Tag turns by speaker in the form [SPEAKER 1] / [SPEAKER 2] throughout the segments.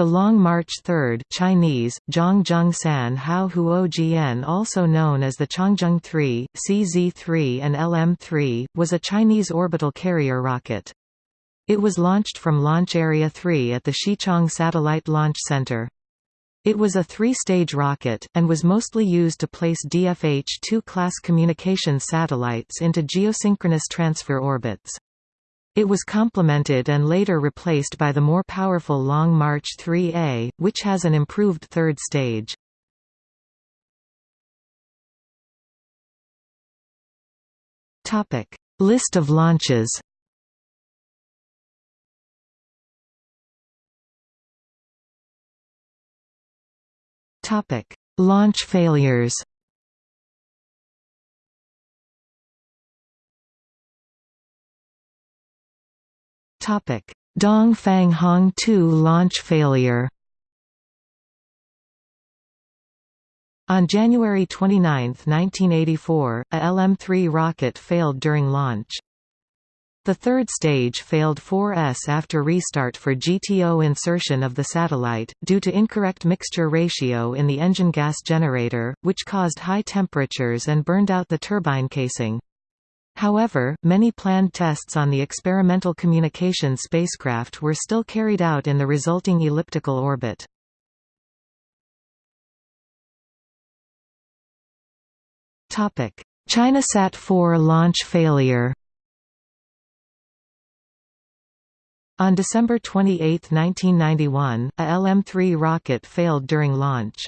[SPEAKER 1] The Long March 3 Chinese, San Hao Huo Jian also known as the Changzheng 3, CZ-3 and LM-3, was a Chinese orbital carrier rocket. It was launched from Launch Area 3 at the Xichang Satellite Launch Center. It was a three-stage rocket, and was mostly used to place DFH-2 class communications satellites into geosynchronous transfer orbits. It was complemented and later replaced by the more powerful Long March 3A, which has an improved third stage. List of launches Launch failures Topic: Dongfang Hong 2 launch failure. On January 29, 1984, a LM-3 rocket failed during launch. The third stage failed 4S after restart for GTO insertion of the satellite, due to incorrect mixture ratio in the engine gas generator, which caused high temperatures and burned out the turbine casing. However, many planned tests on the experimental communication spacecraft were still carried out in the resulting elliptical orbit. ChinaSat 4 launch failure On December 28, 1991, a LM-3 rocket failed during launch.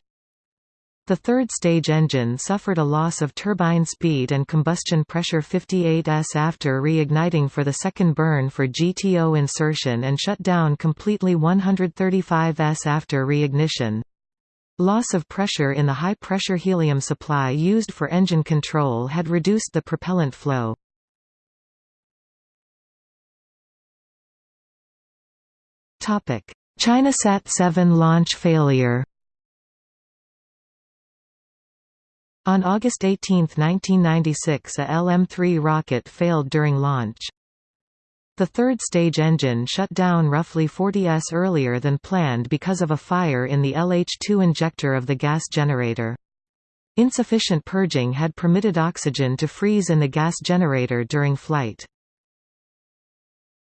[SPEAKER 1] The third stage engine suffered a loss of turbine speed and combustion pressure 58s after reigniting for the second burn for GTO insertion and shut down completely 135s after reignition. Loss of pressure in the high-pressure helium supply used for engine control had reduced the propellant flow. ChinaSat 7 launch failure On August 18, 1996 a LM-3 rocket failed during launch. The third stage engine shut down roughly 40 s earlier than planned because of a fire in the LH2 injector of the gas generator. Insufficient purging had permitted oxygen to freeze in the gas generator during flight.